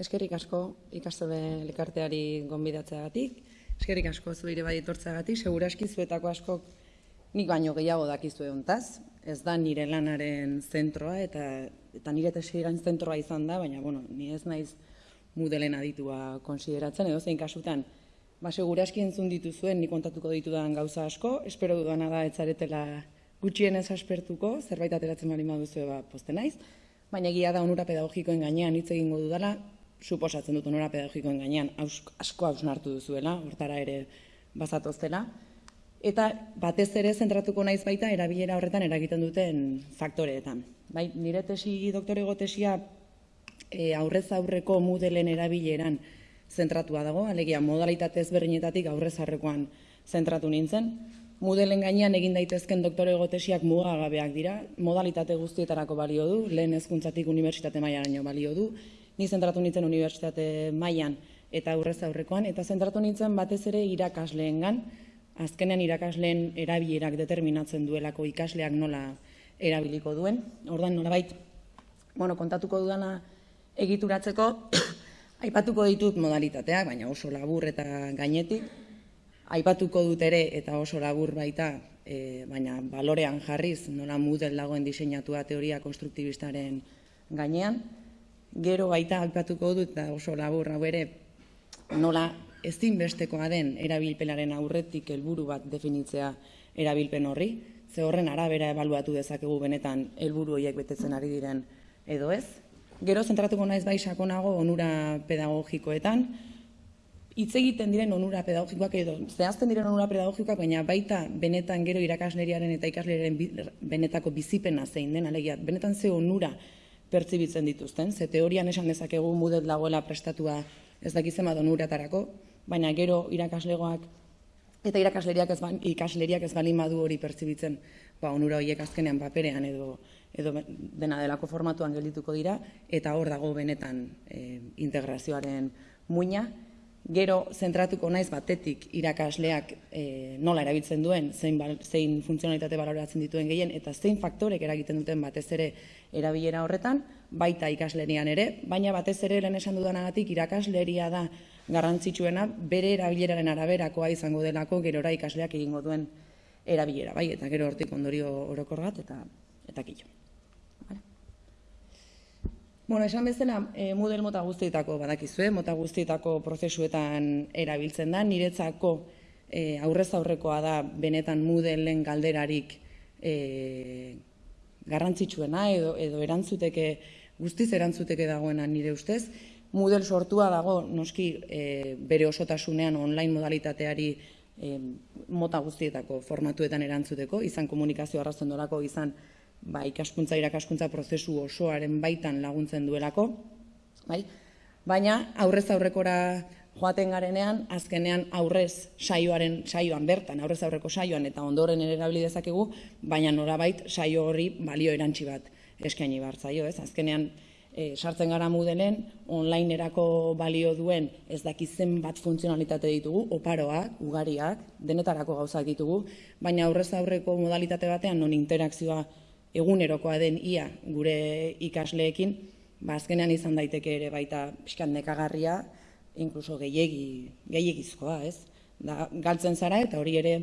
eskerrik asko ikastole elkarteari gonbidatzeagatik, eskerrik asko zuire bai etortzeagatik, seguraski zuetako asko nik baino gehiago dakizu hontaz, ez da nire lanaren zentroa eta eta nire tesiran zentroa izan da, baina bueno, ni ez naiz mudelen aditua konsideratzen edo zein kasutan. Ba seguraski entzun dituzuen ni kontatuko ditudan gauza asko, espero dudana da etzaretela gutxienez aspertuko, zerbait ateratzen bali baduzu ba poste naiz, baina egia da onura pedagogikoen gainean hitz egingo dudala, suposatzen dut onura pedagogikoen gainean asko hausnartu duzuela, hortara ere bazatoztela. Eta batez ere zentratuko naiz baita erabilera horretan eragiten duten faktoreetan. Bai, nire tesi doktorego tesia e, aurrez aurreko mudelen erabileran zentratua dago, alegia modalitate ezberdinetatik aurrez aurrekoan zentratu nintzen. Mudelen gainean egin daitezken doktorego tesiak mugagabeak dira, modalitate guztietarako balio du, lehen hezkuntzatik unibertsitate mailaraino balio du, ni zentratu nintzen unibertsitate mailan eta aurrez aurrekoan, eta zentratu nintzen batez ere irakasleengan, azkenean irakasleen erabilerak determinatzen duelako ikasleak nola erabiliko duen. Ordan nolabait, bueno, kontatuko dudana egituratzeko aipatuko ditut modalitateak, baina oso labur eta gainetik aipatuko dut ere eta oso labur baita, e, baina balorean jarriz nola model dagoen diseinatua teoria konstruktibistaren gainean. Gero baita aipatuko dut eta oso labur hau ere nola ezinbestekoa den erabilpenaren aurretik helburu bat definitzea erabilpen horri, ze horren arabera ebaluatu dezakegu benetan helburu horiek betetzen ari diren edo ez. Gero zentratuko naiz bai sakonago onura pedagogikoetan, hitz egiten diren onura pedagogikoak edo zehazten diren onura pedagogikoak, baina baita benetan gero irakasleriaren eta ikasleraren benetako bizipena zein den, alegia, benetan ze onura pertsibitzen dituzten, ze teorian esan dezakegu mudet lagoela prestatua ez dakitzen bat onuratarako, baina gero irakaslegoak eta irakasleriak ez, ba, ikasleriak ez bali madu hori pertsibitzen, ba, onura horiek azkenean paperean edo, edo dena delako formatuan geldituko dira, eta hor dago benetan e, integrazioaren muina, gero zentratuko naiz batetik irakasleak e, nola erabiltzen duen, zein, zein funtzionalitate baloratzen dituen gehien, eta zein faktorek eragiten duten batez ere erabilera horretan, baita ikaslerian ere, baina batez ere lehen esan dudanagatik irakasleria da garrantzitsuena bere erabileraren araberakoa izango delako gerora ikasleak egingo duen erabilera, bai, eta gero hortik ondorio orokor bat eta eta kilo. Bueno, esan bezala, e, model mota guztietako badakizue, mota guztietako prozesuetan erabiltzen da, niretzako e, aurrez aurrekoa da benetan modelen galderarik e, garrantzitsuena edo, edo erantzuteke, guztiz erantzuteke dagoena nire ustez, Moodle sortua dago noski e, bere osotasunean online modalitateari e, mota guztietako formatuetan erantzuteko, izan komunikazio arrazen dolako, izan ba, ikaskuntza irakaskuntza prozesu osoaren baitan laguntzen duelako, bai? baina aurrez aurrekora joaten garenean, azkenean aurrez saioaren saioan bertan, aurrez aurreko saioan eta ondoren ere erabili dezakegu, baina norabait saio hori balio erantsi bat eskaini bartzaio, ez? Azkenean e, sartzen gara mudelen, online erako balio duen ez dakizen bat funtzionalitate ditugu, oparoak, ugariak, denetarako gauzak ditugu, baina aurrez aurreko modalitate batean non interakzioa egunerokoa den ia gure ikasleekin, ba azkenean izan daiteke ere baita pixkan nekagarria, inkluso gehiegi, gehiegizkoa, ez? Da, galtzen zara eta hori ere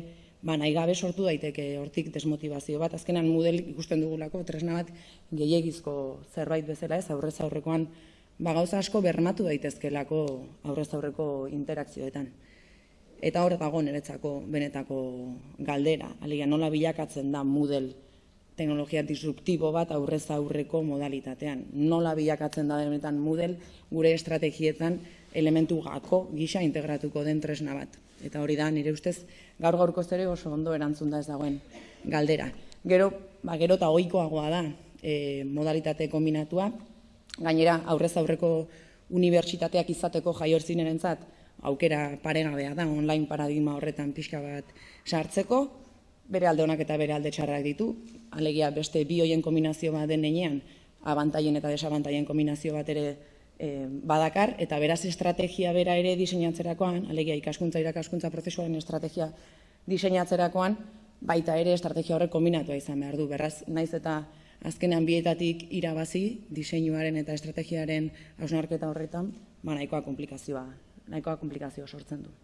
ba, nahi gabe sortu daiteke hortik desmotivazio bat. Azkenan model ikusten dugulako, tresna bat gehiagizko zerbait bezala ez, aurrez aurrekoan ba, gauza asko bermatu daitezkelako aurrez aurreko interakzioetan. Eta hor dago niretzako benetako galdera, alegia nola bilakatzen da model teknologia disruptibo bat aurrez aurreko modalitatean. Nola bilakatzen da benetan model gure estrategietan elementu gako gisa integratuko den tresna bat. Eta hori da, nire ustez, gaur gaurko zere oso ondo erantzun da ez dagoen galdera. Gero, ba, gero eta oikoagoa da e, modalitate kombinatua, gainera aurrez aurreko unibertsitateak izateko jaiortzinen entzat, aukera paregabea da, online paradigma horretan pixka bat sartzeko, bere alde honak eta bere alde txarrak ditu, alegia beste bi hoien kombinazio bat den nenean, abantaien eta desabantaien kombinazio bat ere e, badakar, eta beraz estrategia bera ere diseinatzerakoan, alegia ikaskuntza irakaskuntza prozesuaren estrategia diseinatzerakoan, baita ere estrategia horrek kombinatua izan behar du. Beraz, naiz eta azkenean bietatik irabazi diseinuaren eta estrategiaren hausnarketa horretan, ba nahikoa komplikazioa, nahikoa komplikazioa sortzen du.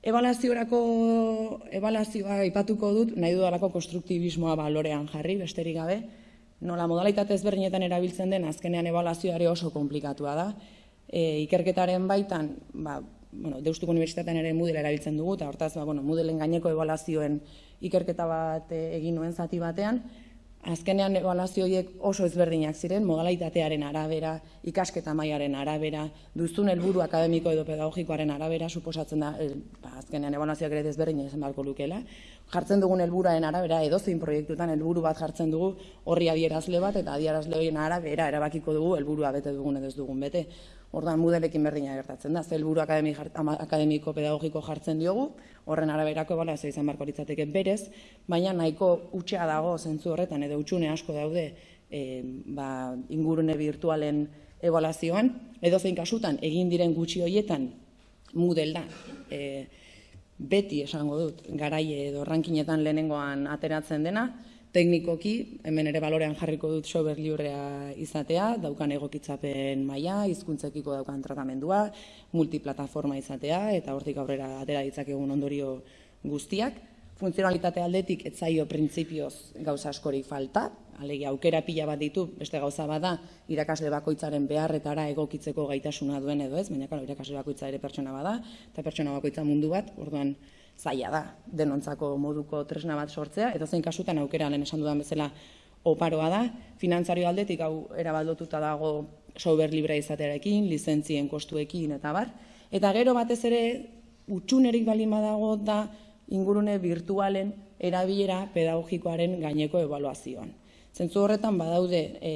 Ebalazioarako ebalazioa aipatuko dut, nahi dudalako konstruktibismoa balorean jarri, besterik gabe, nola modalitate ezberdinetan erabiltzen den azkenean ebalazioare oso komplikatua da. E, ikerketaren baitan, ba, bueno, Deustuko Unibertsitatean ere Moodle erabiltzen dugu, eta hortaz, ba, bueno, Moodleen gaineko ebalazioen ikerketa bat e, egin nuen zati batean, Azkenean ebaluazio horiek oso ezberdinak ziren, modalitatearen arabera, ikasketa mailaren arabera, duzun helburu akademiko edo pedagogikoaren arabera, suposatzen da, el, ba, azkenean ebaluazioak ere ezberdinak izan beharko lukela. Jartzen dugun helburaren arabera, edozein proiektutan helburu bat jartzen dugu horri adierazle bat, eta adierazle horien arabera erabakiko dugu helburua bete dugun edo ez dugun bete. Ordan mudelekin berdina gertatzen da, zelburu akademiko pedagogiko jartzen diogu, horren araberako bala ez izan barko litzateke berez, baina nahiko utxea dago zentzu horretan edo utxune asko daude e, ba, ingurune virtualen evaluazioan, edo zein kasutan egin diren gutxi hoietan mudel da. E, beti esango dut, garaie edo rankinetan lehenengoan ateratzen dena, teknikoki, hemen ere balorean jarriko dut sober liurrea izatea, daukan egokitzapen maila, hizkuntzekiko daukan tratamendua, multiplataforma izatea, eta hortik aurrera atera ditzakegun ondorio guztiak. Funtzionalitate aldetik etzaio printzipioz gauza askorik falta, alegi aukera pila bat ditu, beste gauza bada irakasle bakoitzaren beharretara egokitzeko gaitasuna duen edo ez, baina claro, irakasle bakoitza ere pertsona bada, eta pertsona bakoitza mundu bat, orduan zaila da denontzako moduko tresna bat sortzea, edo zein kasutan aukera lehen esan dudan bezala oparoa da, finantzario aldetik hau erabaldotuta dago sober libre izatearekin, lizentzien kostuekin eta bar, eta gero batez ere utxunerik balin badago da ingurune virtualen erabilera pedagogikoaren gaineko evaluazioan. Zentzu horretan badaude e,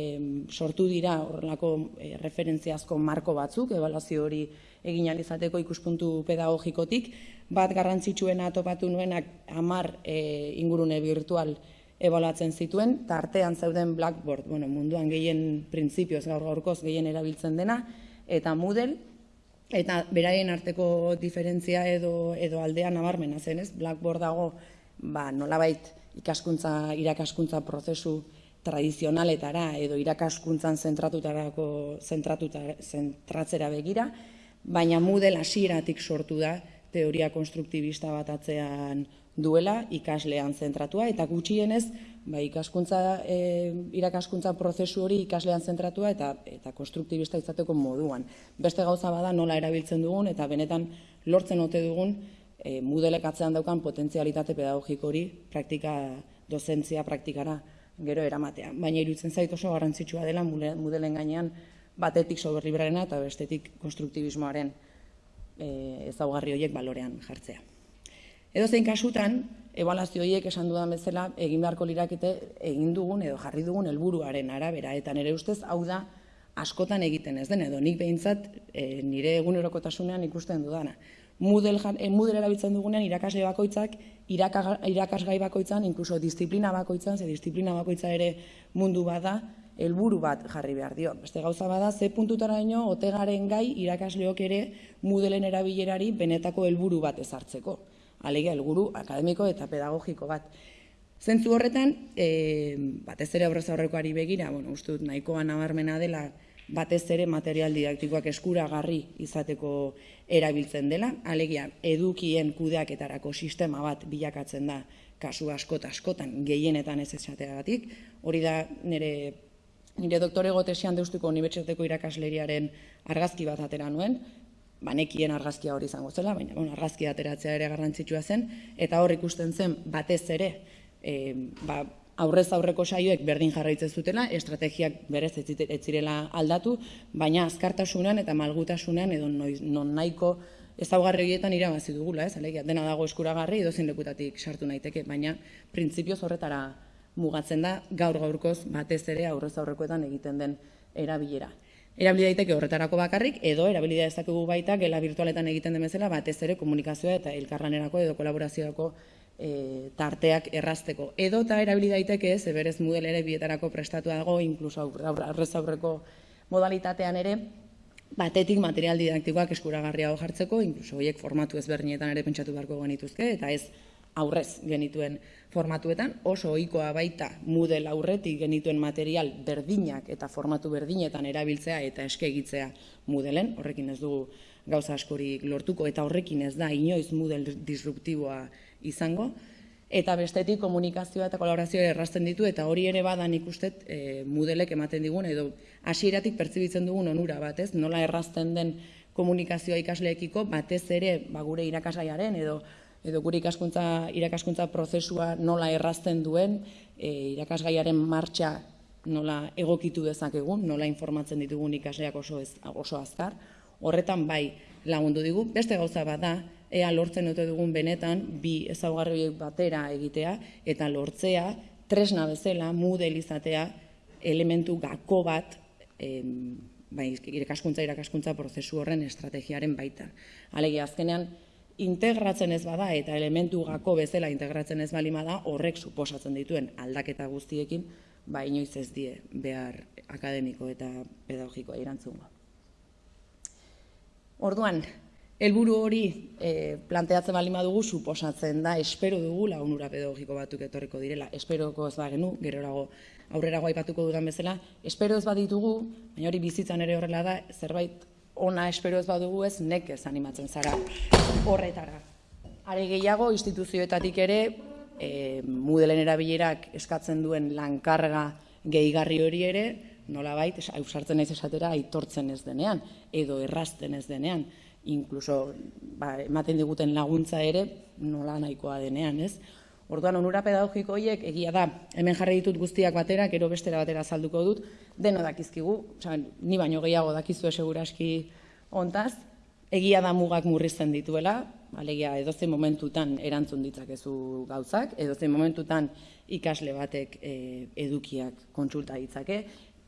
sortu dira horrelako e, referentziazko marko batzuk, evaluazio hori egin izateko ikuspuntu pedagogikotik, bat garrantzitsuena topatu nuenak hamar e, ingurune virtual ebolatzen zituen, eta artean zeuden Blackboard, bueno, munduan gehien printzipioz gaur gaurkoz gehien erabiltzen dena, eta Moodle, eta beraien arteko diferentzia edo, edo aldean nabarmena zen, ez? Blackboard dago, ba, nolabait ikaskuntza, irakaskuntza prozesu tradizionaletara edo irakaskuntzan zentratutarako zentratuta, zentratzera begira, baina Moodle hasieratik sortu da teoria konstruktibista bat atzean duela ikaslean zentratua eta gutxienez ba, ikaskuntza, e, irakaskuntza prozesu hori ikaslean zentratua eta eta konstruktibista izateko moduan. Beste gauza bada nola erabiltzen dugun eta benetan lortzen ote dugun e, Moodleek atzean daukan potentzialitate pedagogiko hori praktika dozentzia praktikara gero eramatea. Baina iruditzen zait oso garrantzitsua dela Moodleen gainean batetik soberlibrarena eta bestetik konstruktibismoaren e, ezaugarri horiek balorean jartzea. Edo zein kasutan, ebaluazio horiek esan dudan bezala, egin beharko lirakete egin dugun edo jarri dugun helburuaren arabera, eta nire ustez hau da askotan egiten ez den, edo nik behintzat e, nire egunerokotasunean ikusten dudana. Moodle, e, Moodle erabiltzen dugunean irakasle bakoitzak, irakasgai bakoitzan, inkluso disiplina bakoitzan, ze disiplina bakoitza ere mundu bada, helburu bat jarri behar dio. Beste gauza bada, ze puntutara ino, otegaren gai irakasleok ere mudelen erabilerari benetako helburu bat ezartzeko. Alegia, helburu akademiko eta pedagogiko bat. Zentzu horretan, e, batez ere aurrez aurrekoari begira, bueno, uste dut nahikoa nabarmena dela, batez ere material didaktikoak eskuragarri izateko erabiltzen dela. Alegia, edukien kudeaketarako sistema bat bilakatzen da kasu askot askotan gehienetan ez esateagatik. Hori da nire nire doktore gotesian deustuko unibertsitateko irakasleriaren argazki bat atera nuen, banekien argazkia hori izango zela, baina bueno, argazkia ateratzea ere garrantzitsua zen, eta hor ikusten zen batez ere, e, ba, aurrez aurreko saioek berdin jarraitzen zutela, estrategiak berez ez zirela aldatu, baina azkartasunean eta malgutasunean edo non nahiko ezaugarri horietan irabazi dugula, ez? Alegia, dena dago eskuragarri edo zein lekutatik sartu naiteke, baina printzipioz horretara mugatzen da gaur gaurkoz batez ere aurrez aurrekoetan egiten den erabilera. Erabili daiteke horretarako bakarrik edo erabili dezakegu baita gela virtualetan egiten den bezala batez ere komunikazioa eta elkarlanerako edo kolaboraziorako e, tarteak errazteko. Edo eta erabili daiteke ez, eberez Moodle ere bietarako prestatu dago, inkluso aurrez aurreko modalitatean ere, batetik material didaktikoak eskuragarriago jartzeko, inkluso horiek formatu ezberdinetan ere pentsatu beharko genituzke, eta ez aurrez genituen formatuetan, oso ohikoa baita Moodle aurretik genituen material berdinak eta formatu berdinetan erabiltzea eta eskegitzea Moodleen, horrekin ez dugu gauza askorik lortuko eta horrekin ez da inoiz Moodle disruptiboa izango, eta bestetik komunikazioa eta kolaborazioa errazten ditu, eta hori ere badan ikustet e, Moodleek ematen digun, edo hasieratik pertsibitzen dugun onura bat, ez? Nola errazten den komunikazioa ikasleekiko, batez ere ba, gure irakasgaiaren edo edo gure ikaskuntza, irakaskuntza prozesua nola errazten duen, e, irakasgaiaren martxa nola egokitu dezakegun, nola informatzen ditugun ikasleak oso, ez, oso azkar, horretan bai lagundu digu. Beste gauza bat da, ea lortzen dute dugun benetan, bi ezaugarri batera egitea, eta lortzea, tresna bezala, mudel izatea, elementu gako bat, em, bai, irakaskuntza, irakaskuntza prozesu horren estrategiaren baita. Alegia, azkenean, integratzen ez bada eta elementu gako bezala integratzen ez balima da horrek suposatzen dituen aldaketa guztiekin ba inoiz ez die behar akademiko eta pedagogikoa irantzungo. Orduan, helburu hori e, planteatzen balima dugu suposatzen da espero dugu lagunura pedagogiko batuk etorriko direla. Esperoko ez bagenu, gerorago aurrerago aipatuko dudan bezala, espero ez baditugu, baina hori bizitzan ere horrela da, zerbait ona espero ez badugu ez nekez animatzen zara horretara. Are gehiago instituzioetatik ere e, mudelen erabilerak eskatzen duen lankarga gehigarri hori ere nolabait ausartzen ez esatera aitortzen ez denean edo errazten ez denean incluso ba, ematen diguten laguntza ere nola nahikoa denean, ez? Orduan onura pedagogiko horiek egia da, hemen jarri ditut guztiak batera, gero bestera batera salduko dut, deno dakizkigu, oza, ni baino gehiago dakizue seguraski ontaz, egia da mugak murrizten dituela, alegia edozein momentutan erantzun ditzakezu gauzak, edozein momentutan ikasle batek e, edukiak kontsulta ditzake,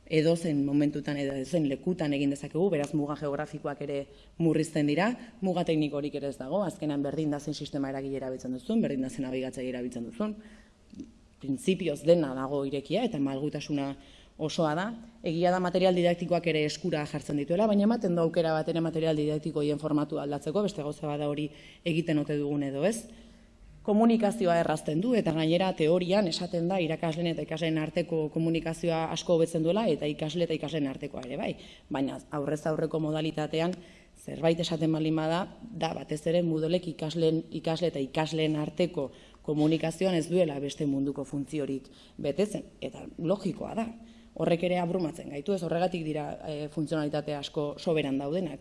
edozen momentutan edo edozen lekutan egin dezakegu, beraz muga geografikoak ere murrizten dira, muga teknikorik ere ez dago, azkenan berdin da zen sistema eragile erabiltzen duzun, berdin da zen nabigatzea erabiltzen duzun, printzipioz dena dago irekia eta malgutasuna osoa da, egia da material didaktikoak ere eskura jartzen dituela, baina ematen du aukera bat ere material didaktikoien formatu aldatzeko, beste gauza bada hori egiten ote dugun edo ez, komunikazioa errazten du eta gainera teorian esaten da irakasleen eta ikasleen arteko komunikazioa asko hobetzen duela eta ikasle eta ikasleen artekoa ere bai. Baina aurrez aurreko modalitatean zerbait esaten baldin bada da batez ere modelek ikasleen ikasle eta ikasleen arteko komunikazioan ez duela beste munduko funtziorik betetzen eta logikoa da. Horrek ere abrumatzen gaitu ez horregatik dira e, funtzionalitate asko soberan daudenak.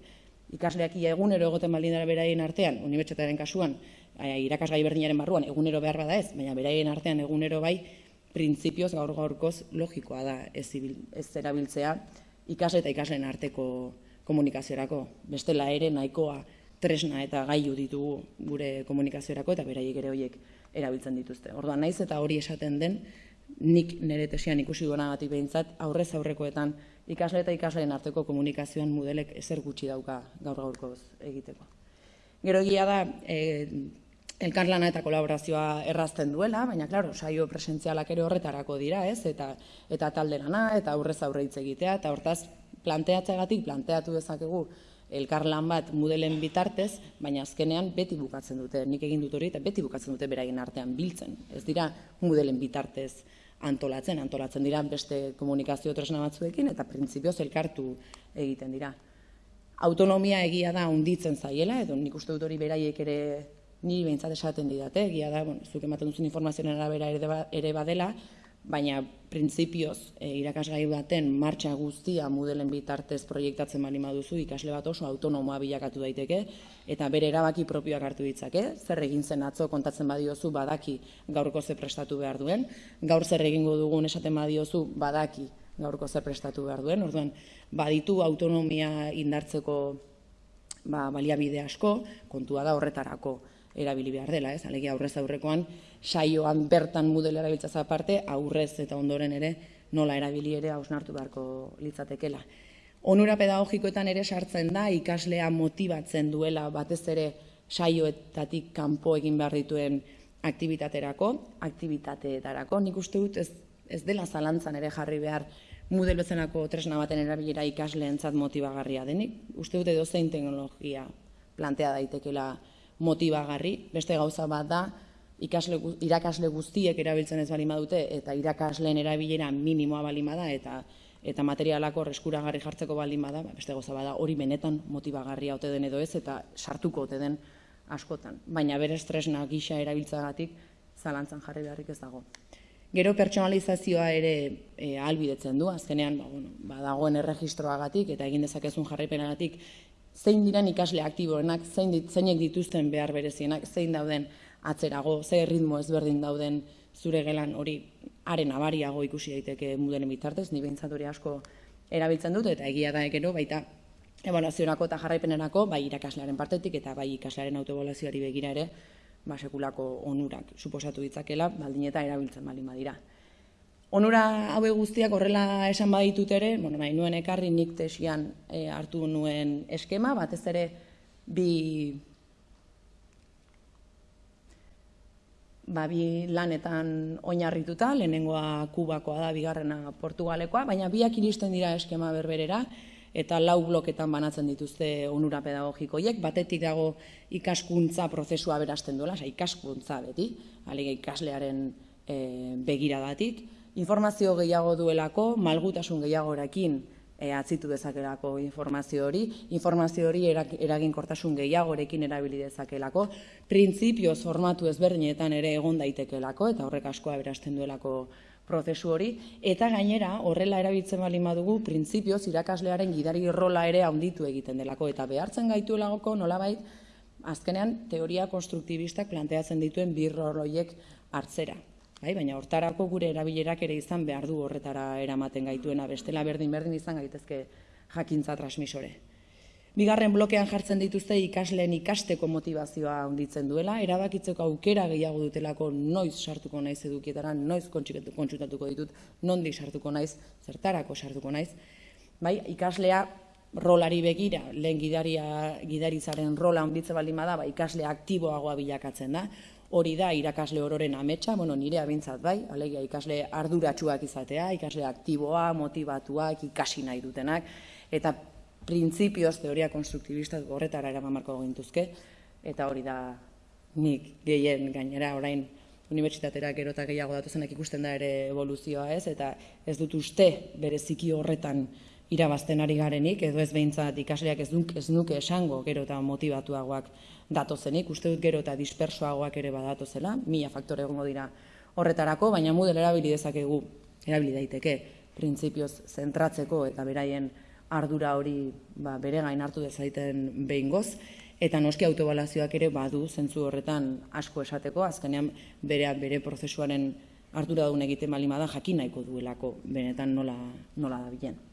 Ikasleak ia egunero egoten baldin dara beraien artean, unibertsitatearen kasuan, irakasgai berdinaren barruan egunero behar bada ez, baina beraien artean egunero bai, printzipioz gaur gaurkoz logikoa da ez, ez erabiltzea ikasle eta ikasleen arteko komunikaziorako. Bestela ere nahikoa tresna eta gaiu ditugu gure komunikaziorako eta beraiek ere horiek erabiltzen dituzte. Orduan naiz eta hori esaten den, nik nire tesian ikusi gona batik behintzat, aurrez aurrekoetan ikasle eta ikasleen arteko komunikazioan modelek ezer gutxi dauka gaur gaurkoz egiteko. Gero egia da, e, elkarlana eta kolaborazioa errazten duela, baina claro, saio presentzialak ere horretarako dira, ez? Eta eta talde lana eta aurrez aurre hitz egitea eta hortaz planteatzegatik planteatu dezakegu elkarlan bat mudelen bitartez, baina azkenean beti bukatzen dute, nik egin dut hori eta beti bukatzen dute beraien artean biltzen. Ez dira mudelen bitartez antolatzen, antolatzen dira beste komunikazio tresna batzuekin eta printzipioz elkartu egiten dira. Autonomia egia da unditzen zaiela, edo nik uste dut hori beraiek ere ni behintzat esaten didate, egia da, bueno, zuk ematen duzun informazioen arabera ba, ere badela, baina printzipioz e, irakasgai baten martxa guztia mudelen bitartez proiektatzen bali maduzu ikasle bat oso autonomoa bilakatu daiteke eta bere erabaki propioak hartu ditzake, zer egin zen atzo kontatzen badiozu badaki gaurko ze prestatu behar duen, gaur zer egingo dugun esaten badiozu badaki gaurko zer prestatu behar duen, orduan baditu autonomia indartzeko ba, baliabide asko, kontua da horretarako erabili behar dela, ez? Alegia aurrez aurrekoan saioan bertan mudela erabiltza aparte, aurrez eta ondoren ere nola erabili ere hausnartu beharko litzatekela. Onura pedagogikoetan ere sartzen da ikaslea motibatzen duela batez ere saioetatik kanpo egin behar dituen aktibitaterako, aktibitateetarako. Nik uste dut ez, ez dela zalantzan ere jarri behar mudel tresna baten erabilera ikasleentzat motibagarria denik. Uste dut edo teknologia plantea daitekela motibagarri, beste gauza bat da, ikasle, irakasle guztiek erabiltzen ez balima dute eta irakasleen erabilera minimoa balima da eta eta materialako reskuragarri jartzeko baldin bada, ba, beste goza bada hori benetan motibagarria ote den edo ez eta sartuko ote den askotan. Baina bere estresna gisa erabiltzagatik zalantzan jarri beharrik ez dago. Gero pertsonalizazioa ere e, albidetzen du, azkenean ba, bueno, ba, dagoen erregistroagatik eta egin dezakezun jarraipenagatik zein diren ikasle aktiboenak, zein dit, zeinek dituzten behar berezienak, zein dauden atzerago, ze ritmo ezberdin dauden zure gelan hori haren abariago ikusi daiteke mudelen bitartez, ni behintzat hori asko erabiltzen dut, eta egia da ekero, baita evaluazioarako eta jarraipenerako, bai irakaslearen partetik eta bai ikaslearen autoevaluazioari begira ere, ba, sekulako onurak suposatu ditzakela, baldin eta erabiltzen baldin badira. Onura haue guztiak horrela esan baditut ere, bueno, bai, nuen ekarri nik tesian e, hartu nuen eskema, batez ere bi ba, bi lanetan oinarrituta, lehenengoa kubakoa da, bigarrena portugalekoa, baina biak iristen dira eskema berberera, eta lau bloketan banatzen dituzte onura pedagogikoiek, batetik dago ikaskuntza prozesua berazten duela, ikaskuntza beti, alega ikaslearen e, begiradatik, informazio gehiago duelako, malgutasun gehiagorekin e, atzitu dezakelako informazio hori, informazio hori eraginkortasun gehiagorekin erabili dezakelako, printzipioz formatu ezberdinetan ere egon daitekelako, eta horrek askoa berasten duelako prozesu hori, eta gainera horrela erabiltzen bali madugu, printzipioz irakaslearen gidari rola ere handitu egiten delako, eta behartzen gaitu elagoko nolabait, azkenean teoria konstruktibistak planteatzen dituen birroloiek hartzera. Bai, baina hortarako gure erabilerak ere izan behar du horretara eramaten gaituena, bestela berdin berdin izan gaitezke jakintza transmisore. Bigarren blokean jartzen dituzte ikasleen ikasteko motivazioa handitzen duela, erabakitzeko aukera gehiago dutelako noiz sartuko naiz edukietara, noiz kontsutatuko ditut, nondik sartuko naiz, zertarako sartuko naiz. Bai, ikaslea rolari begira, lehen gidaria, gidarizaren rola handitze baldin bada, ba, ikaslea aktiboagoa bilakatzen da hori da irakasle ororen ametsa, bueno, nire abintzat bai, alegia ikasle arduratsuak izatea, ikasle aktiboa, motivatuak, ikasi nahi dutenak, eta printzipioz teoria konstruktibista horretara eraman marko gintuzke, eta hori da nik gehien gainera orain unibertsitatera gero eta gehiago datuzenak ikusten da ere evoluzioa ez, eta ez dut uste bereziki horretan irabazten ari garenik, edo ez behintzat ikasleak ez, duk, ez nuke esango gero eta motivatuagoak datozenik, uste dut gero eta dispersoagoak ere badatozela, mila faktore egongo dira horretarako, baina model erabili dezakegu, erabili daiteke, printzipioz zentratzeko eta beraien ardura hori ba, bere gain hartu dezaiten behin goz, eta noski autobalazioak ere badu zentzu horretan asko esateko, azkenean bereak bere prozesuaren ardura egiten balimada jakin nahiko duelako benetan nola, nola da bilen.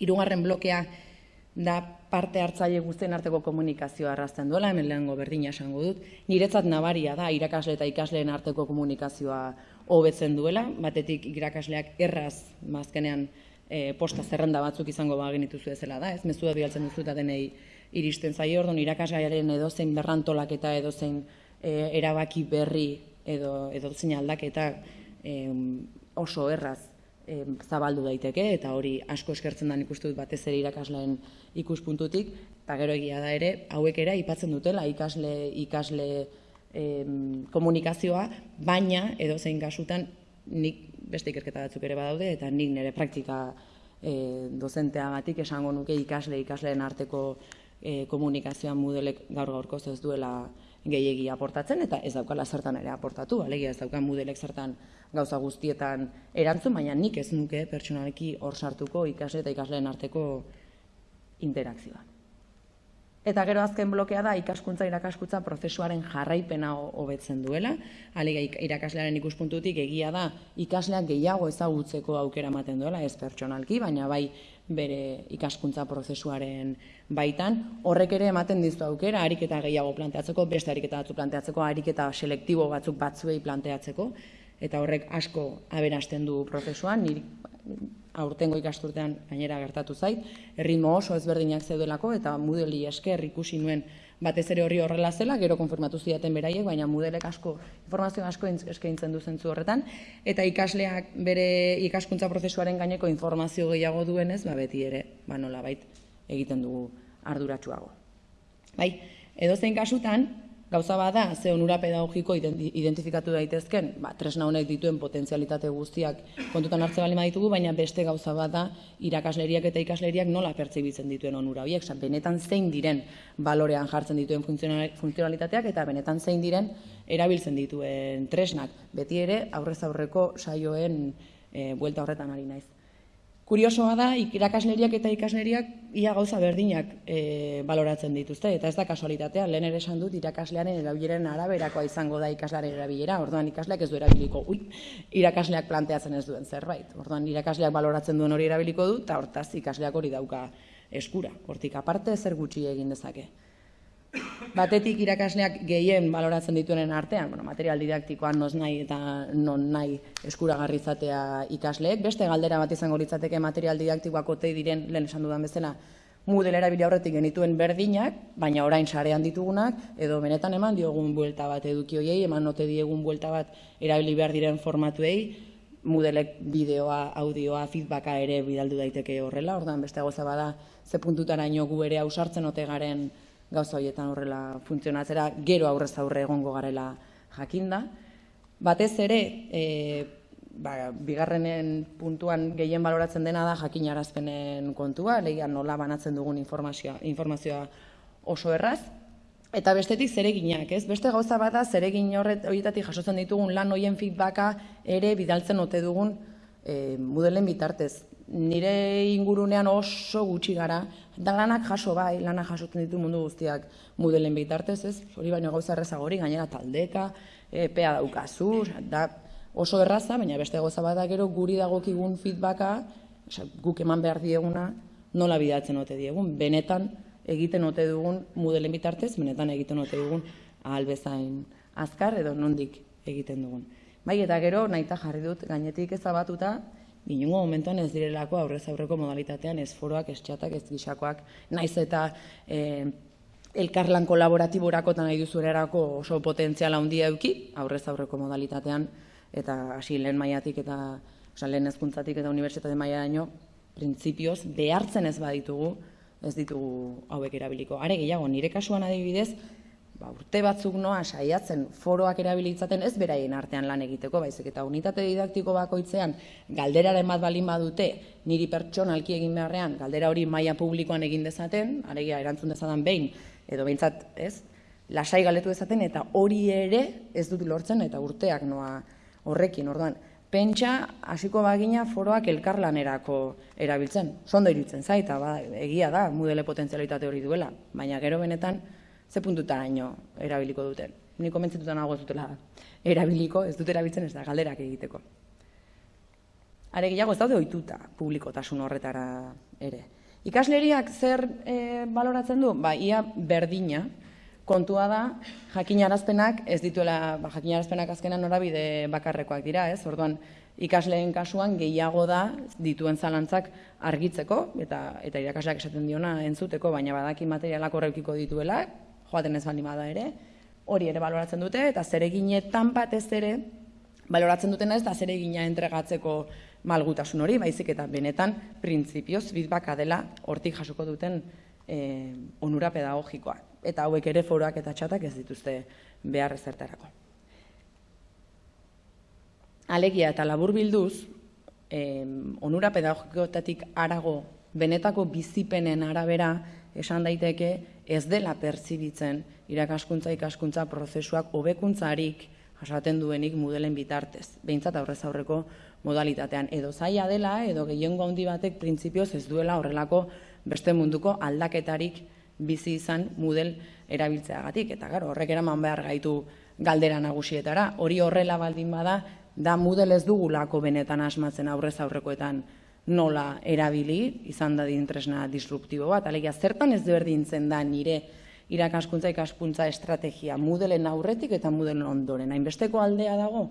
Hirugarren blokea da parte hartzaile guztien arteko komunikazioa arrazten duela, hemen lehengo berdina esango dut. Niretzat nabaria da irakasle eta ikasleen arteko komunikazioa hobetzen duela, batetik irakasleak erraz mazkenean e, posta zerrenda batzuk izango ba genituzu ezela da, ez? Mezu da bialtzen duzu eta denei iristen zaio. Orduan irakasgaiaren edozein berrantolak eta edozein e, erabaki berri edo edozein aldaketa e, oso erraz zabaldu daiteke eta hori asko eskertzen da ikuste dut batez ere irakasleen ikuspuntutik. Eta gero egia da ere hauek ere aipatzen dutela ikasle ikasle em, komunikazioa baina edo zein kasutan nik beste ikerketa batzuk ere badaude eta nik nire praktika e, dozenteagatik esango nuke ikasle ikasleen arteko e, komunikazioa modelek gaur gaurkoz ez duela gehiegi aportatzen eta ez daukala zertan ere aportatu, alegia ez daukan modelek zertan gauza guztietan erantzun, baina nik ez nuke pertsonaleki hor sartuko ikasle eta ikasleen arteko interakzioa. Eta gero azken blokea da ikaskuntza irakaskuntza prozesuaren jarraipena hobetzen duela. Alega irakaslearen ikuspuntutik egia da ikasleak gehiago ezagutzeko aukera ematen duela, ez pertsonalki, baina bai bere ikaskuntza prozesuaren baitan. Horrek ere ematen dizu aukera, ariketa gehiago planteatzeko, beste ariketa batzu planteatzeko, ariketa selektibo batzuk batzuei planteatzeko, eta horrek asko aberasten du prozesuan, niri aurtengo ikasturtean gainera gertatu zait, erritmo oso ezberdinak zeudelako eta mudeli esker ikusi nuen. Batez ere horri horrela zela, gero konfirmatu zidaten beraiek, baina mudelek asko, informazio asko eskaintzen du zentzu horretan, eta ikasleak bere ikaskuntza prozesuaren gaineko informazio gehiago duenez, ba beti ere, ba nola bait, egiten dugu arduratsuago. Bai, edo zein kasutan, Gauza bada, ze onura pedagogiko identifikatu daitezken, ba, tresna honek dituen potentzialitate guztiak kontutan hartze bali ditugu, baina beste gauza bada irakasleriak eta ikasleriak nola pertsibitzen dituen onura horiek, benetan zein diren balorean jartzen dituen funtzionalitateak eta benetan zein diren erabiltzen dituen tresnak. Beti ere, aurrez aurreko saioen e, buelta horretan ari naiz. Kuriosoa da, irakasleriak eta ikasleriak ia gauza berdinak e, baloratzen dituzte, eta ez da kasualitatea, lehen ere esan dut irakaslearen erabileren araberakoa izango da ikaslearen erabilera, orduan ikasleak ez du erabiliko, ui, irakasleak planteatzen ez duen zerbait, orduan irakasleak baloratzen duen hori erabiliko du, eta hortaz ikasleak hori dauka eskura, hortik aparte zer gutxi egin dezake batetik irakasleak gehien baloratzen dituenen artean, bueno, material didaktikoan noz nahi eta non nahi eskuragarri izatea ikasleek, beste galdera bat izango litzateke material didaktikoak otei diren, lehen esan dudan bezala, Moodle erabili aurretik genituen berdinak, baina orain sarean ditugunak, edo benetan eman diogun buelta bat edukioiei, eman note diegun buelta bat erabili behar diren formatuei, Moodleek bideoa, audioa, feedbacka ere bidaldu daiteke horrela, ordan beste goza bada ze puntutaraino gu ere ausartzen ote garen gauza horietan horrela funtzionatzera, gero aurrez aurre egongo garela jakinda. Batez ere, e, ba, bigarrenen puntuan gehien baloratzen dena da jakinarazpenen kontua, lehian nola banatzen dugun informazioa, informazioa oso erraz, Eta bestetik zereginak, ez? Beste gauza bada zeregin horret horietatik jasotzen ditugun lan hoien feedbacka ere bidaltzen ote dugun e, mudelen bitartez nire ingurunean oso gutxi gara, da lanak jaso bai, lanak jasotzen ditu mundu guztiak mudelen bitartez, ez? Hori baino gauza erraza gori, gainera taldeka, epea daukazu, da oso erraza, baina beste gauza bada gero guri dagokigun feedbacka, oza, guk eman behar dieguna, nola bidatzen ote diegun, benetan egiten ote dugun mudelen bitartez, benetan egiten ote dugun bezain azkar edo nondik egiten dugun. Bai, eta gero, nahita jarri dut, gainetik ezabatuta, inungo momentuan ez direlako aurrez aurreko modalitatean ez foroak, ez txatak, ez gixakoak, naiz eta e, elkarlan kolaboratiborako eta nahi duzu erarako oso potentziala handia euki, aurrez aurreko modalitatean, eta hasi lehen maiatik eta oza, lehen ezkuntzatik eta unibertsitate maia daño, printzipioz, behartzen ez baditugu, ez ditugu hauek erabiliko. Are gehiago, nire kasuan adibidez, ba, urte batzuk noa saiatzen foroak erabilitzaten ez beraien artean lan egiteko, baizik eta unitate didaktiko bakoitzean galderaren bat balin badute niri pertsonalki egin beharrean galdera hori maila publikoan egin dezaten, aregia erantzun dezadan behin, edo behintzat ez, lasai galetu dezaten eta hori ere ez dut lortzen eta urteak noa horrekin, orduan, pentsa hasiko bagina foroak elkarlanerako erabiltzen. Sondo iritzen zaita, ba, egia da, mudele potentzialitate hori duela, baina gero benetan, ze puntutaraino erabiliko duten. Ni komentzetuta nago ez dutela erabiliko, ez dut erabiltzen ez da galderak egiteko. Are gehiago ez daude ohituta publikotasun horretara ere. Ikasleriak zer e, baloratzen du? Ba, ia berdina kontua da jakinarazpenak ez dituela, ba, jakinarazpenak azkenan norabide bakarrekoak dira, ez? Orduan, ikasleen kasuan gehiago da dituen zalantzak argitzeko eta eta irakasleak esaten diona entzuteko, baina badaki materialak horrekiko dituela, joaten ez baldin bada ere, hori ere baloratzen dute, eta zereginetan batez ere, baloratzen dutena ez da zeregina entregatzeko malgutasun hori, baizik eta benetan printzipioz feedbacka dela hortik jasoko duten e, onura pedagogikoa. Eta hauek ere foroak eta txatak ez dituzte behar ezertarako. Alegia eta labur bilduz, e, onura pedagogikotatik arago benetako bizipenen arabera esan daiteke ez dela pertsibitzen irakaskuntza ikaskuntza prozesuak hobekuntzarik jasaten duenik mudelen bitartez. Behintzat aurrez aurreko modalitatean edo zaila dela edo gehiengo handi batek printzipioz ez duela horrelako beste munduko aldaketarik bizi izan mudel erabiltzeagatik eta garo horrek eraman behar gaitu galdera nagusietara. Hori horrela baldin bada da mudel ez dugulako benetan asmatzen aurrez aurrekoetan nola erabili, izan da tresna disruptibo bat, alegia zertan ez berdintzen da nire irakaskuntza ikaskuntza estrategia? Mudelen aurretik eta mudelen ondoren. Hainbesteko aldea dago,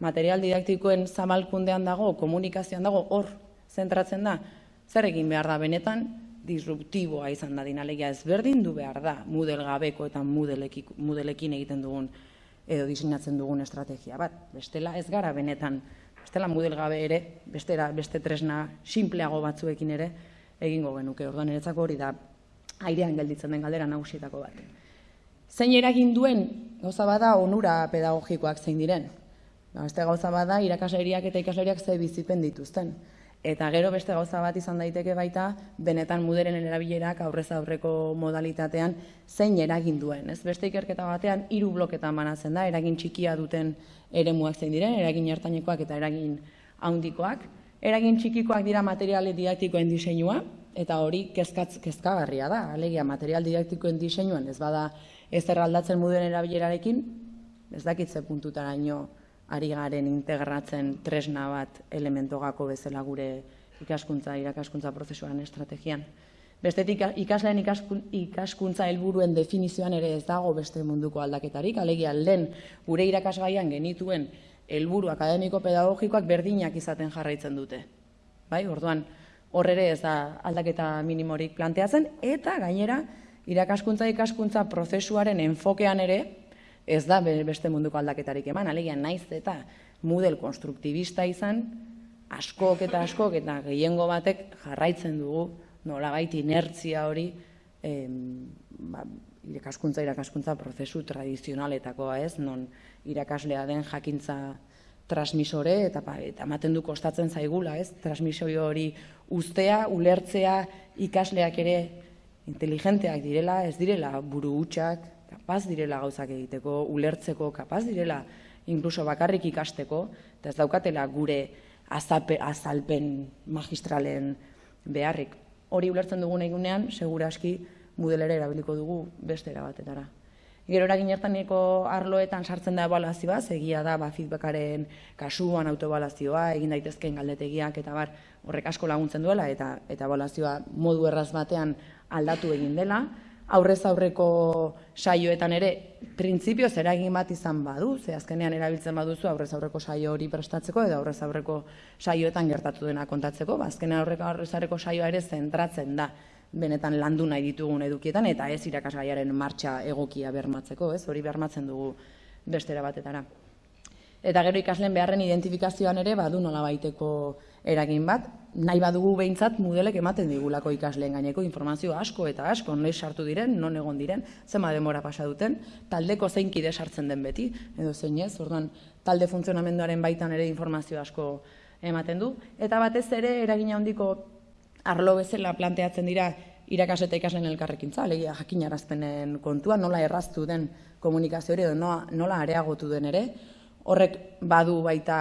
material didaktikoen zabalkundean dago, komunikazioan dago, hor zentratzen da, zer egin behar da? Benetan, disruptiboa izan da dinalegia ezberdin du behar da mudel gabeko eta mudelekin egiten dugun edo diseinatzen dugun estrategia bat. Bestela ez gara benetan bestela model gabe ere, bestera, beste tresna simpleago batzuekin ere egingo genuke. Orduan niretzako hori da airean gelditzen den galdera nagusietako bat. Zein eragin duen gauza bada onura pedagogikoak zein diren. Ba, beste gauza bada irakasleriak eta ikasleriak ze bizipen dituzten. Eta gero beste gauza bat izan daiteke baita, benetan muderen erabilerak aurrez aurreko modalitatean zein eragin duen. Ez beste ikerketa batean hiru bloketan banatzen da, eragin txikia duten eremuak zein diren, eragin hartainekoak eta eragin handikoak. Eragin txikikoak dira materiale didaktikoen diseinua, eta hori kezkatz, kezkagarria da, alegia material didaktikoen diseinuan ez bada ez aldatzen muderen erabilerarekin, ez dakitze puntutara ino, ari garen integratzen tresna bat elementogako bezala gure ikaskuntza, irakaskuntza prozesuan estrategian. Bestetik ikasleen ikaskuntza helburuen definizioan ere ez dago beste munduko aldaketarik, alegia lehen gure irakasgaian genituen helburu akademiko pedagogikoak berdinak izaten jarraitzen dute. Bai, orduan, hor ere ez da aldaketa minimorik planteatzen, eta gainera, irakaskuntza ikaskuntza prozesuaren enfokean ere, ez da beste munduko aldaketarik eman, alegia naiz eta model konstruktibista izan, askok eta askok eta gehiengo batek jarraitzen dugu nola baiti inertzia hori em, ba, irakaskuntza irakaskuntza prozesu tradizionaletakoa ez, non irakaslea den jakintza transmisore eta ba, eta ematen du kostatzen zaigula, ez? Transmisorio hori ustea, ulertzea ikasleak ere inteligenteak direla, ez direla buru hutsak, kapaz direla gauzak egiteko, ulertzeko, kapaz direla inkluso bakarrik ikasteko, eta ez daukatela gure azape, azalpen magistralen beharrik. Hori ulertzen dugun egunean, seguraski mudelere erabiliko dugu beste erabatetara. Gero eragin hartaneko arloetan sartzen da ebaluazioa, egia da ba, feedbackaren kasuan autobalazioa, egin daitezkeen galdetegiak eta bar horrek asko laguntzen duela eta eta ebaluazioa modu erraz batean aldatu egin dela aurrez aurreko saioetan ere printzipioz eragin bat izan badu, ze azkenean erabiltzen baduzu aurrez aurreko saio hori prestatzeko edo aurrez aurreko saioetan gertatu dena kontatzeko, ba azkenean aurreko aurrez aurreko saioa ere zentratzen da benetan landu nahi ditugun edukietan eta ez irakasgaiaren martxa egokia bermatzeko, ez? Hori bermatzen dugu bestera batetara. Eta gero ikasleen beharren identifikazioan ere badu nola baiteko eragin bat, nahi badugu behintzat modelek ematen digulako ikasleen gaineko informazio asko eta asko, noiz sartu diren, non egon diren, zema demora pasa duten, taldeko zein kide sartzen den beti, edo zein ez, orduan talde funtzionamenduaren baitan ere informazio asko ematen du, eta batez ere eragina handiko arlo bezala planteatzen dira irakas eta ikasleen elkarrekintza, alegia jakinarazpenen kontua, nola erraztu den komunikazio hori edo nola areagotu den ere, horrek badu baita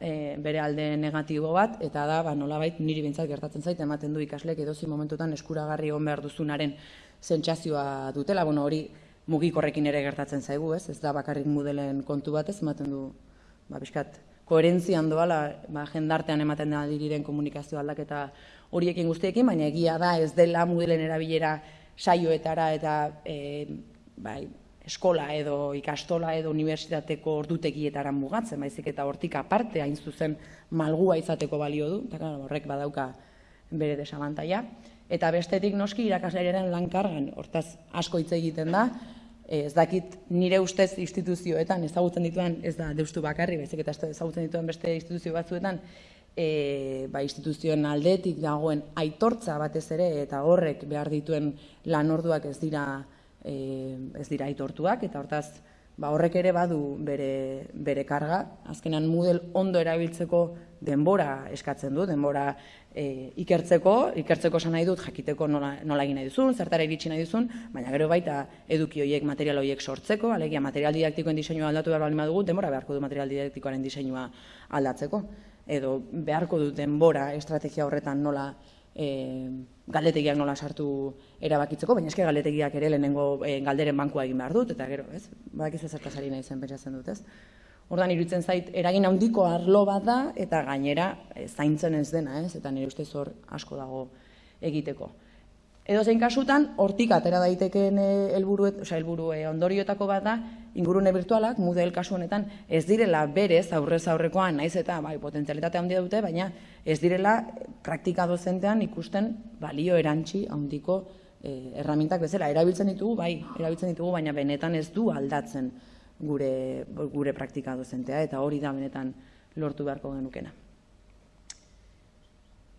e, bere alde negatibo bat, eta da, ba, nolabait, niri bintzat gertatzen zait, ematen du ikaslek edozi momentutan eskuragarri egon behar duzunaren zentsazioa dutela, bueno, hori mugikorrekin ere gertatzen zaigu, ez? Ez da bakarrik mudelen kontu batez, ematen du, ba, biskat, koherentzian doala, ba, jendartean ematen da diriren komunikazio aldaketa horiekin guztiekin, baina egia da ez dela mudelen erabilera saioetara eta e, bai, eskola edo ikastola edo unibertsitateko ordutegietara mugatzen, baizik eta hortik aparte hain zuzen malgua izateko balio du, eta horrek badauka bere desabantaia. Eta bestetik noski irakaslearen lankargan, hortaz asko hitz egiten da, ez dakit nire ustez instituzioetan ezagutzen dituen, ez da deustu bakarri, baizik eta ezagutzen dituen beste instituzio batzuetan, e, ba, instituzioen aldetik dagoen aitortza batez ere, eta horrek behar dituen lanorduak ez dira e, ez dira aitortuak, eta hortaz ba, horrek ere badu bere, bere karga. Azkenan model ondo erabiltzeko denbora eskatzen du, denbora e, ikertzeko, ikertzeko esan nahi dut, jakiteko nola, nola egin nahi duzun, zertara iritsi nahi duzun, baina gero baita eduki horiek, material horiek sortzeko, alegia material didaktikoen diseinua aldatu behar balima dugu, denbora beharko du material didaktikoaren diseinua aldatzeko. Edo beharko du denbora estrategia horretan nola e, galdetegiak nola sartu erabakitzeko, baina eske galdetegiak ere lehenengo e, galderen bankua egin behar dut, eta gero, ez? Badak ez ezertaz ari nahi zen pentsatzen dut, ez? Ordan iruditzen zait, eragin handiko arlo bat da, eta gainera e, zaintzen ez dena, ez? Eta nire ustez hor asko dago egiteko. Edo zein kasutan, hortik atera daitekeen eh, helburu, osea helburu ondorioetako bat da, ingurune virtualak, model kasu honetan, ez direla berez aurrez aurrekoan, naiz eta bai, potentzialitate handia dute, baina ez direla praktika dozentean ikusten balio erantzi handiko eh, erramintak bezala. Erabiltzen ditugu, bai, erabiltzen ditugu, baina benetan ez du aldatzen gure, gure praktika dozentea, eta hori da benetan lortu beharko genukena.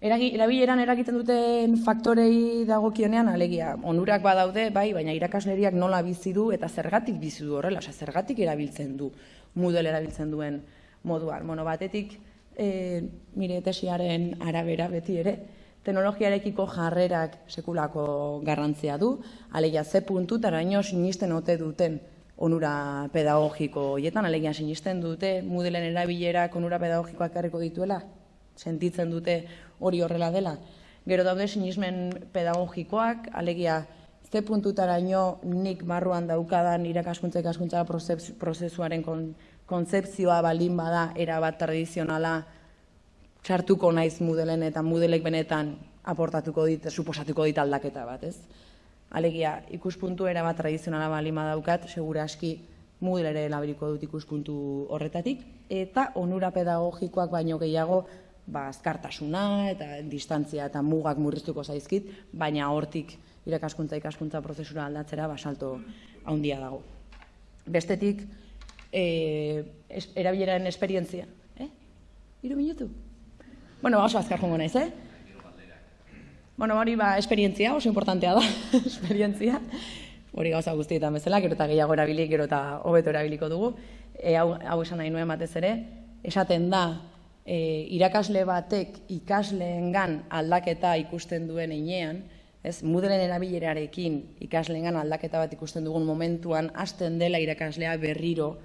Erabileran eragiten duten faktorei dagokionean alegia onurak badaude, bai, baina irakasleriak nola bizi du eta zergatik bizi du horrela, zergatik erabiltzen du Moodle erabiltzen duen moduan. Bueno, batetik e, nire tesiaren arabera beti ere, teknologiarekiko jarrerak sekulako garrantzia du, alegia ze puntu taraino sinisten ote duten onura pedagogiko hoietan, alegia sinisten dute Moodleen erabilerak onura pedagogikoak karriko dituela, sentitzen dute hori horrela dela. Gero daude sinismen pedagogikoak, alegia ze puntutaraino nik barruan daukadan irakaskuntza ikaskuntza prozesuaren kon, konzeptzioa balin bada erabat tradizionala txartuko naiz mudelen eta mudelek benetan aportatuko dit, suposatuko dit aldaketa bat, ez? Alegia, ikuspuntu erabat tradizionala balin badaukat, segura aski mudelere labiriko dut ikuspuntu horretatik, eta onura pedagogikoak baino gehiago ba, azkartasuna eta distantzia eta mugak murriztuko zaizkit, baina hortik irakaskuntza ikaskuntza prozesura aldatzera basalto handia dago. Bestetik, e, es, erabileraren esperientzia. Eh? Iru minutu? Bueno, oso azkar jongo naiz, eh? Bueno, hori ba, esperientzia, oso importantea da, esperientzia. Hori gauza guztietan bezala, gero eta gehiago erabilik, gero eta hobeto erabiliko dugu. E, hau, hau esan nahi nuen batez ere, esaten da, e, irakasle batek ikasleengan aldaketa ikusten duen einean, ez, mudelen erabilerarekin ikasleengan aldaketa bat ikusten dugun momentuan, hasten dela irakaslea berriro,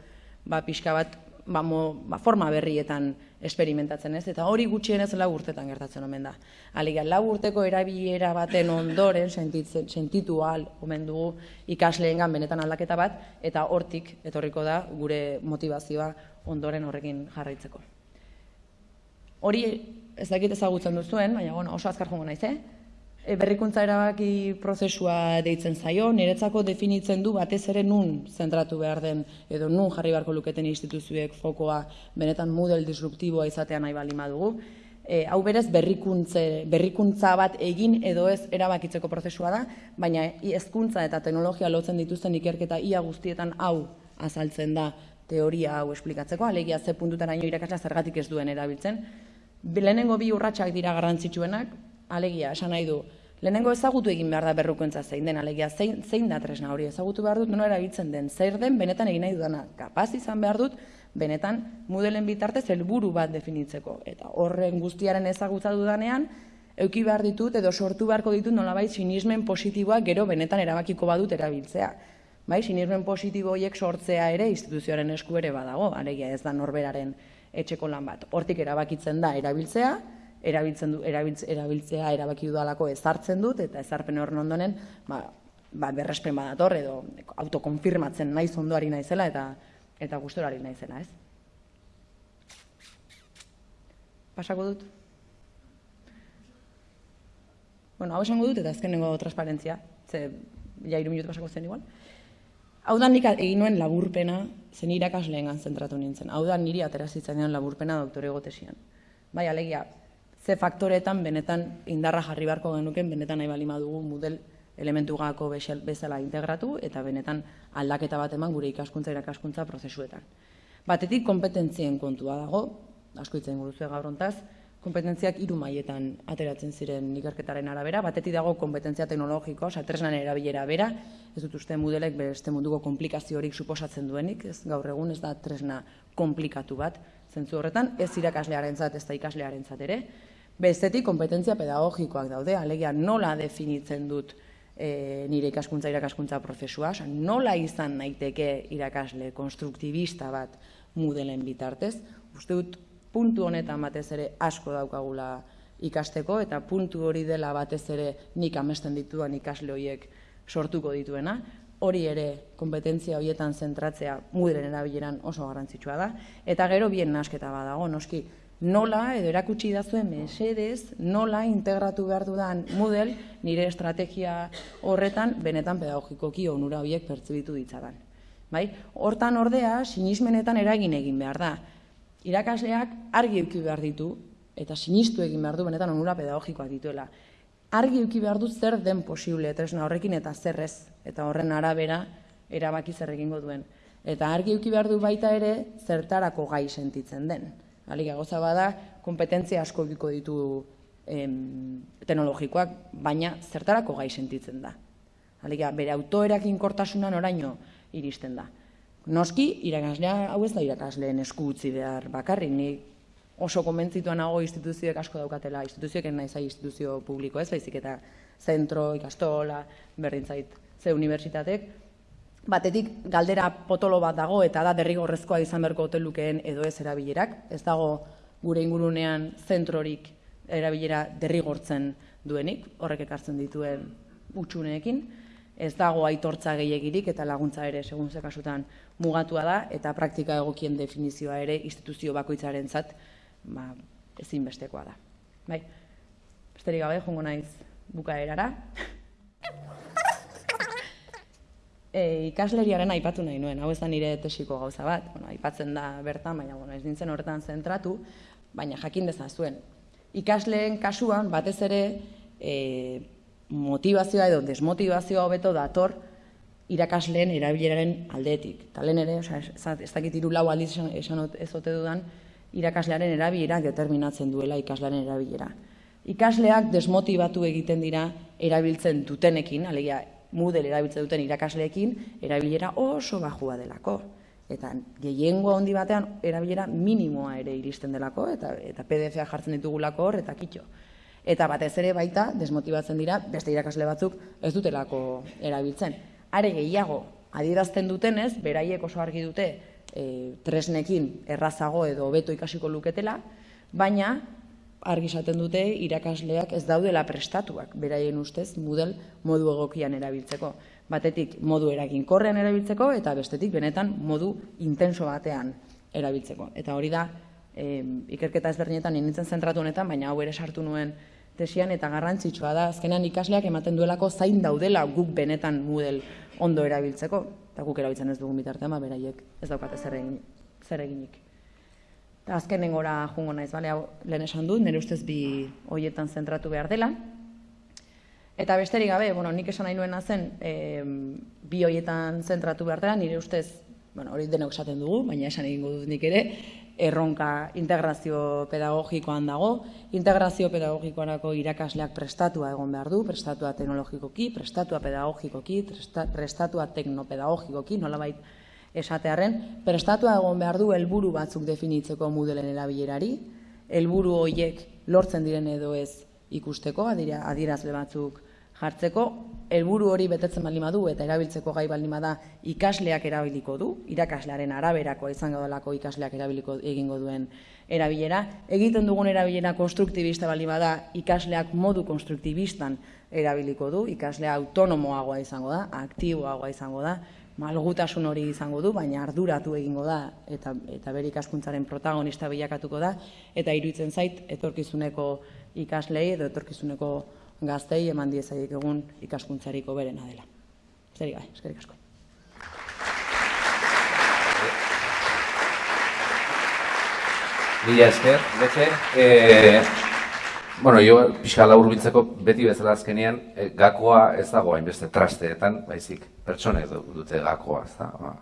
ba, pixka bat, ba, mo, ba, forma berrietan esperimentatzen ez, eta hori gutxienez lau urtetan gertatzen omen da. Aliga, lau urteko erabilera baten ondoren sentitzen, sentitu al omen dugu ikasleengan benetan aldaketa bat, eta hortik etorriko da gure motivazioa ondoren horrekin jarraitzeko. Hori ez dakit ezagutzen duzuen, baina bueno, oso azkar jongo naiz, eh? E, berrikuntza erabaki prozesua deitzen zaio, niretzako definitzen du batez ere nun zentratu behar den, edo nun jarri beharko luketen instituzioek fokoa benetan model disruptiboa izatea nahi bali madugu. E, hau berez berrikuntze, berrikuntza bat egin edo ez erabakitzeko prozesua da, baina hezkuntza eta teknologia lotzen dituzten ikerketa ia guztietan hau azaltzen da teoria hau esplikatzeko, alegia ze puntutaraino irakasla zergatik ez duen erabiltzen, lehenengo bi urratsak dira garrantzitsuenak, alegia, esan nahi du, lehenengo ezagutu egin behar da berrukuntza zein den, alegia, zein, zein da tresna hori, ezagutu behar dut, nola erabiltzen den, zer den, benetan egin nahi dudana, kapaz izan behar dut, benetan, mudelen bitartez, helburu bat definitzeko, eta horren guztiaren ezagutza dudanean, euki behar ditut, edo sortu beharko ditut, nolabait, sinismen positiboak gero benetan erabakiko badut erabiltzea. Bai, sinismen positibo horiek sortzea ere instituzioaren esku ere badago, alegia ez da norberaren etxeko lan bat. Hortik erabakitzen da erabiltzea, erabiltzen du, erabiltzea erabaki dudalako ezartzen dut, eta ezarpen horren ondonen, ba, ba, berrespen badator, edo autokonfirmatzen naiz ondoari naizela, eta eta gustorari naizela, ez? Pasako dut? Bueno, hau esango dut, eta azkenengo transparentzia, ze ja iru minutu pasako zen igual. Hau da nik egin nuen laburpena, zen irakasleengan zentratu nintzen. Hau da niri aterazitzen laburpena doktore gotesian. Bai, alegia, ze faktoretan benetan indarra jarri beharko genuken, benetan nahi balima dugu model elementu gako bezala integratu, eta benetan aldaketa bat eman gure ikaskuntza irakaskuntza prozesuetan. Batetik kompetentzien kontua dago, asko itzen guruzu gaur kompetentziak hiru mailetan ateratzen ziren ikerketaren arabera, batetik dago kompetentzia teknologiko, oza, tresnan erabilera bera, ez dut uste modelek beste munduko komplikaziorik suposatzen duenik, ez gaur egun ez da tresna komplikatu bat, zentzu horretan, ez irakaslearen zat, ez da ikaslearen zat ere, bestetik kompetentzia pedagogikoak daude, alegia nola definitzen dut e, nire ikaskuntza irakaskuntza prozesua, oza, nola izan naiteke irakasle konstruktibista bat mudelen bitartez, uste dut puntu honetan batez ere asko daukagula ikasteko eta puntu hori dela batez ere nik amesten dituan ikasle horiek sortuko dituena. Hori ere kompetentzia horietan zentratzea mudren erabileran oso garrantzitsua da. Eta gero bien nasketa badago, noski nola edo erakutsi da zuen mesedez, nola integratu behar dudan model nire estrategia horretan benetan pedagogikoki onura horiek pertzibitu ditzadan. Bai? Hortan ordea, sinismenetan eragin egin behar da irakasleak argi eduki behar ditu, eta sinistu egin behar du benetan onura pedagogikoak dituela. Argi eduki behar du zer den posible tresna horrekin eta zerrez, eta horren arabera erabaki zer egingo duen. Eta argi eduki behar du baita ere zertarako gai sentitzen den. Aliga goza bada, kompetentzia asko egiko ditu em, teknologikoak, baina zertarako gai sentitzen da. Alegia, bere autoerakin kortasunan oraino iristen da. Noski, irakaslea hau ez da irakasleen esku utzi behar bakarrik, ni oso konbentzituan nago instituzioek asko daukatela, instituzioek nahi zai instituzio publiko ez, baizik eta zentro, ikastola, berdin zait, ze unibertsitatek, batetik galdera potolo bat dago eta da derrigorrezkoa izan berko hotelukeen edo ez erabilerak, ez dago gure ingurunean zentrorik erabilera derrigortzen duenik, horrek ekartzen dituen utxuneekin, ez dago aitortza gehiagirik eta laguntza ere segun ze kasutan mugatua da eta praktika egokien definizioa ere instituzio bakoitzarentzat ba ezinbestekoa da. Bai. Besterik gabe jongo naiz bukaerara. E, ikasleriaren aipatu nahi nuen, hau ez da nire tesiko gauza bat, bueno, aipatzen da bertan, baina bueno, ez nintzen horretan zentratu, baina jakin dezazuen. Ikasleen kasuan, batez ere, e, motivazioa edo desmotivazioa hobeto dator irakasleen erabileraren aldetik. Talen ere, oza, ez, dakit iru lau aldiz esan, esan ez ote dudan, irakaslearen erabilera determinatzen duela ikaslearen erabilera. Ikasleak desmotibatu egiten dira erabiltzen dutenekin, alegia Moodle erabiltzen duten irakasleekin erabilera oso bajua delako. Eta gehiengo handi batean erabilera minimoa ere iristen delako eta eta PDF-a jartzen ditugulako hor eta kitxo. Eta batez ere baita desmotibatzen dira beste irakasle batzuk ez dutelako erabiltzen. Are gehiago adierazten dutenez, beraiek oso argi dute e, tresnekin errazago edo hobeto ikasiko luketela, baina argi esaten dute irakasleak ez daudela prestatuak, beraien ustez, model modu egokian erabiltzeko. Batetik modu eraginkorrean erabiltzeko eta bestetik benetan modu intenso batean erabiltzeko. Eta hori da, e, ikerketa ezberdinetan nintzen zentratu honetan, baina hau ere sartu nuen tesian eta garrantzitsua da, azkenean ikasleak ematen duelako zain daudela guk benetan model ondo erabiltzeko, eta guk erabiltzen ez dugun bitartean, ba, beraiek ez daukate zer eginik. Eta azkenen gora jungo naiz, bale, hau lehen esan dut, nire ustez bi hoietan zentratu behar dela. Eta besterik gabe, bueno, nik esan nahi nuena zen, e, bi hoietan zentratu behar dela, nire ustez, bueno, hori denok esaten dugu, baina esan egingo dut nik ere, erronka integrazio pedagogikoan dago, integrazio pedagogikoanako irakasleak prestatua egon behar du, prestatua teknologikoki, prestatua pedagogikoki, prestatua teknopedagogikoki, nolabait esatearren, prestatua egon behar du helburu batzuk definitzeko mudelen erabilerari, helburu horiek lortzen diren edo ez ikusteko, adira, adierazle batzuk jartzeko, helburu hori betetzen baldin badu eta erabiltzeko gai baldin bada ikasleak erabiliko du, irakaslearen araberako izan delako ikasleak erabiliko egingo duen erabilera. Egiten dugun erabilera konstruktibista baldin bada ikasleak modu konstruktibistan erabiliko du, ikaslea autonomoagoa izango da, aktiboagoa izango da, malgutasun hori izango du, baina arduratu egingo da eta eta bere ikaskuntzaren protagonista bilakatuko da eta iruditzen zait etorkizuneko ikaslei edo etorkizuneko gaztei eman diezaiek egun ikaskuntzariko berena dela. Zeri gai, eskerrik asko. Mila esker, bete, eh, Bueno, jo, pixka laurbiltzeko beti bezala azkenean, e, gakoa ez dago hainbeste trasteetan, baizik, pertsonek dute gakoa, ez da. Ba.